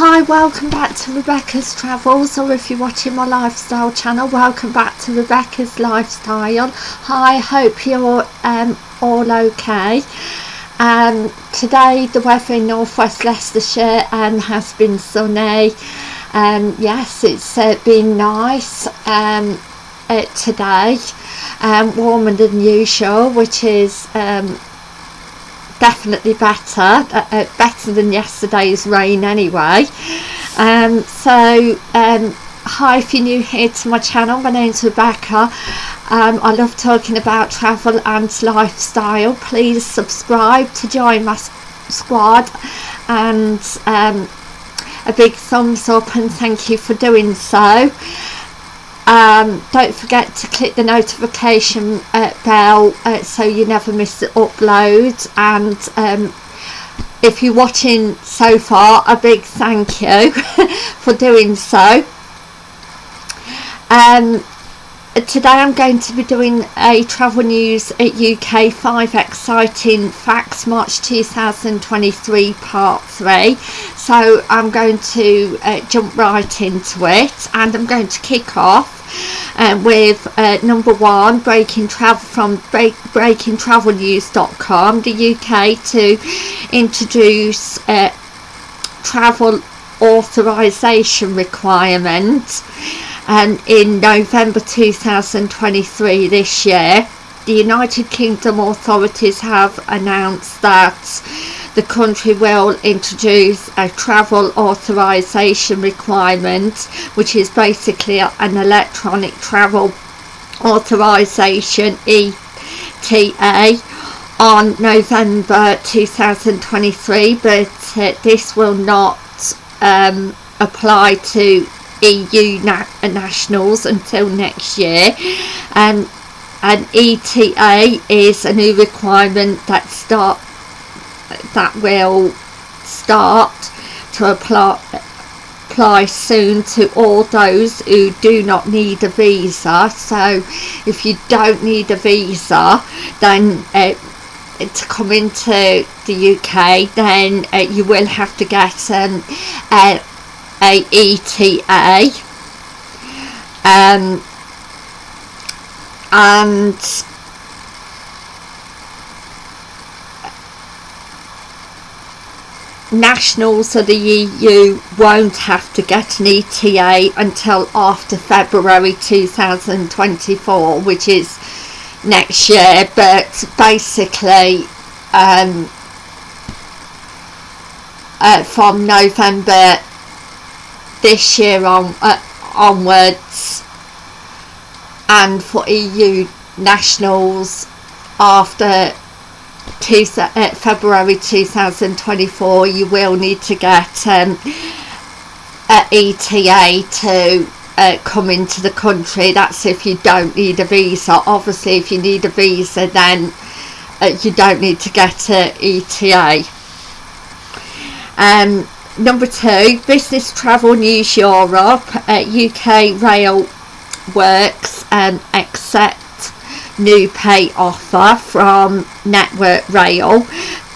Hi, welcome back to Rebecca's Travels, or if you're watching my lifestyle channel, welcome back to Rebecca's Lifestyle. Hi, hope you're um, all okay. Um, today the weather in northwest Leicestershire um, has been sunny. Um, yes, it's uh, been nice um, uh, today, um, warmer than usual, which is um, definitely better uh, uh, better than yesterday's rain anyway. Um, so um, hi if you're new here to my channel my name's Rebecca. Um, I love talking about travel and lifestyle. Please subscribe to join my squad. And um, a big thumbs up and thank you for doing so um, don't forget to click the notification uh, bell uh, so you never miss the upload. And um, if you're watching so far a big thank you for doing so. Um, today I'm going to be doing a travel news at UK 5 exciting facts March 2023 part 3 so I'm going to uh, jump right into it and I'm going to kick off uh, with uh, number one breaking travel from break, breakingtravelnews.com the UK to introduce uh, travel authorization requirement and in November 2023 this year the United Kingdom authorities have announced that the country will introduce a travel authorization requirement which is basically an electronic travel authorization ETA on November 2023 but uh, this will not um, apply to EU na nationals until next year. And an ETA is a new requirement that start that will start to apply apply soon to all those who do not need a visa. So if you don't need a visa then uh, to come into the UK then uh, you will have to get um, a, a ETA um, and nationals of the EU won't have to get an ETA until after February 2024 which is next year. But basically um, uh, from November this year on uh, onwards and for EU nationals after two, uh, February 2024 you will need to get um, an ETA to uh, come into the country. That's if you don't need a visa. Obviously if you need a visa then uh, you don't need to get an ETA um, number two business travel news Europe UK uh, rail works um, accept new pay offer from Network Rail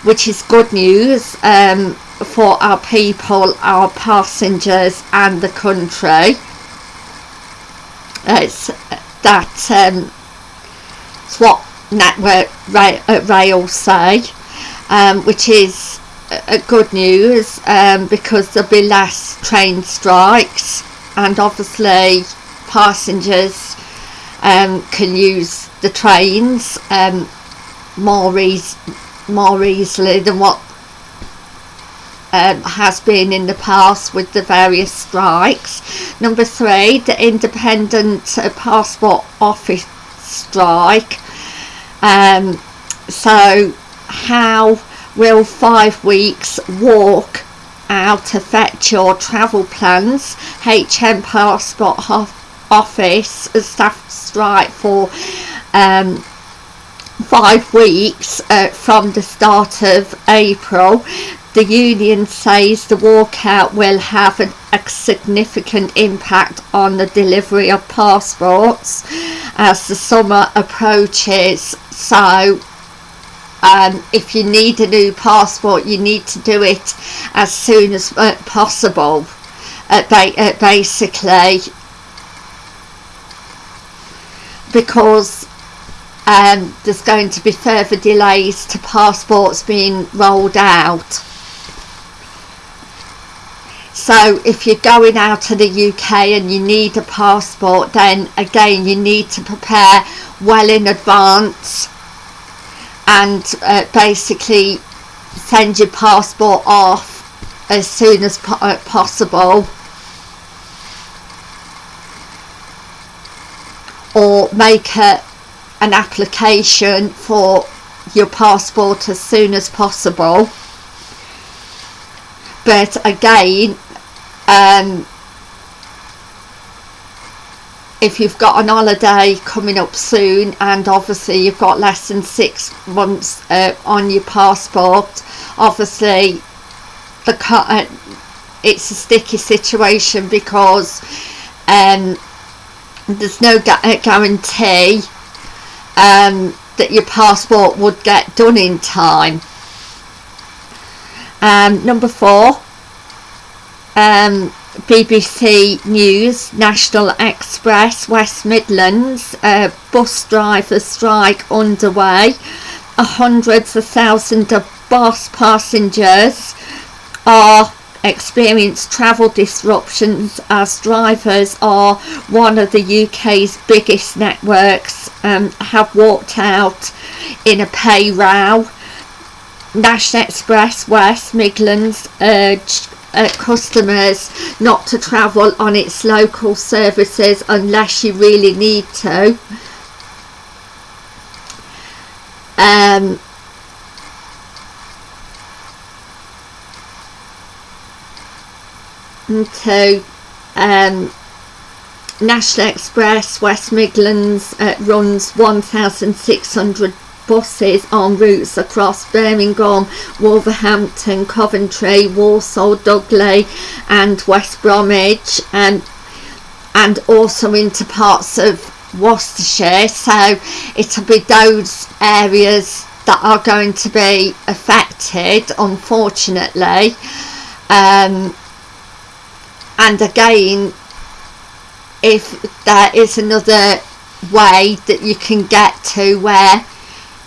which is good news um, for our people, our passengers and the country. It's that um, it's what Network Rail, Rail say um, which is uh, good news um, because there'll be less train strikes and obviously passengers um, can use the trains um, more, more easily than what um, has been in the past with the various strikes. Number three, the independent uh, passport office strike. Um, so how will five weeks walk out affect your travel plans? HM Passport office staff strike for um, five weeks uh, from the start of April the union says the walkout will have an, a significant impact on the delivery of passports as the summer approaches so um, if you need a new passport you need to do it as soon as uh, possible. Uh, ba uh, basically. Because um, there's going to be further delays to passports being rolled out. So if you're going out to the UK and you need a passport then again you need to prepare well in advance and uh, basically send your passport off as soon as po uh, possible. Or make a, an application for your passport as soon as possible. But again um, if you've got an holiday coming up soon and obviously you've got less than six months uh, on your passport obviously the uh, it's a sticky situation because um, there's no gu uh, guarantee um, that your passport would get done in time. Um, number four um, BBC News, National Express, West Midlands, uh, bus driver strike underway. Hundreds of thousands of bus passengers are experience travel disruptions as drivers are one of the UK's biggest networks um, have walked out in a pay row. National Express West Midlands urged uh, customers not to travel on its local services unless you really need to. Um, to um, National Express West Midlands uh, runs 1,600 buses on routes across Birmingham, Wolverhampton, Coventry, Walsall, Dudley and West Bromwich and and also into parts of Worcestershire. So it'll be those areas that are going to be affected unfortunately. Um, and again if there is another way that you can get to where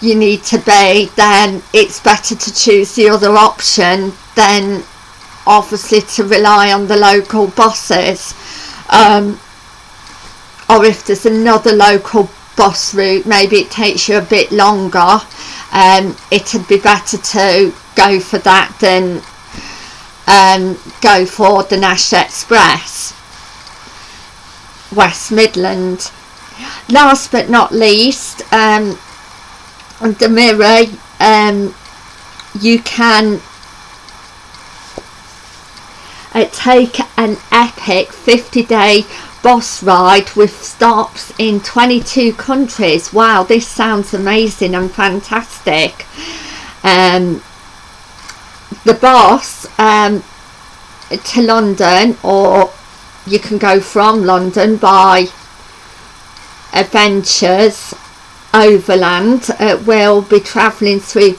you need to be then it's better to choose the other option than obviously to rely on the local buses. Um, or if there's another local bus route maybe it takes you a bit longer. Um, it'd be better to go for that than um, go for the Nash Express West Midland. Last but not least um, the mirror um, you can uh, take an epic 50 day bus ride with stops in 22 countries. Wow this sounds amazing and fantastic. Um, the bus um, to London or you can go from London by adventures overland uh, will be travelling through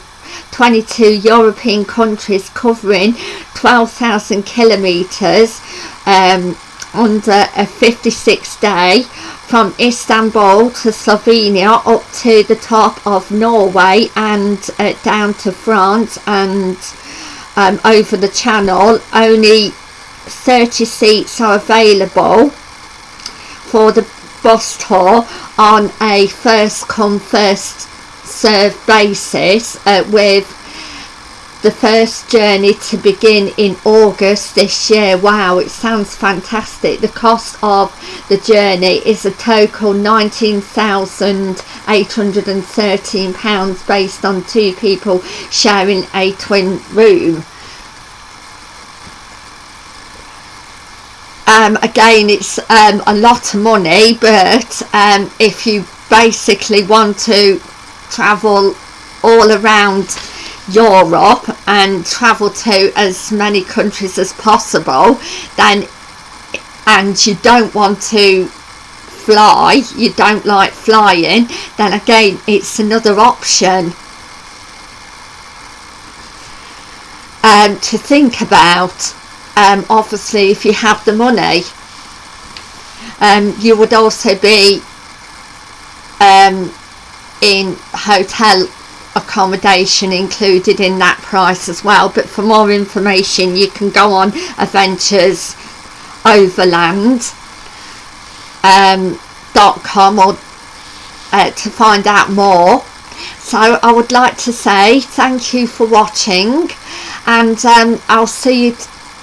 22 European countries covering 12,000 kilometres um, under a 56 day from Istanbul to Slovenia up to the top of Norway and uh, down to France and um, over the channel. Only 30 seats are available for the bus tour on a first come first serve basis uh, with the first journey to begin in August this year. Wow it sounds fantastic. The cost of the journey is a total 19,813 pounds based on two people sharing a twin room um, again it's um, a lot of money but um, if you basically want to travel all around Europe and travel to as many countries as possible then and you don't want to fly you don't like flying then again it's another option. Um, to think about um, obviously if you have the money um, you would also be um, in hotel accommodation included in that price as well. But for more information you can go on Adventures Overland um, .com or uh, to find out more. So I would like to say thank you for watching and um, I'll see you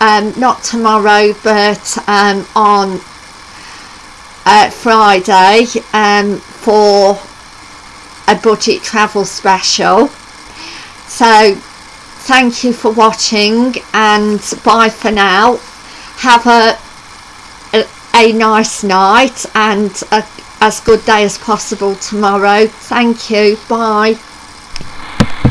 um, not tomorrow but um, on uh, Friday um, for a budget travel special. So thank you for watching and bye for now. Have a a, a nice night and a, as good day as possible tomorrow. Thank you. Bye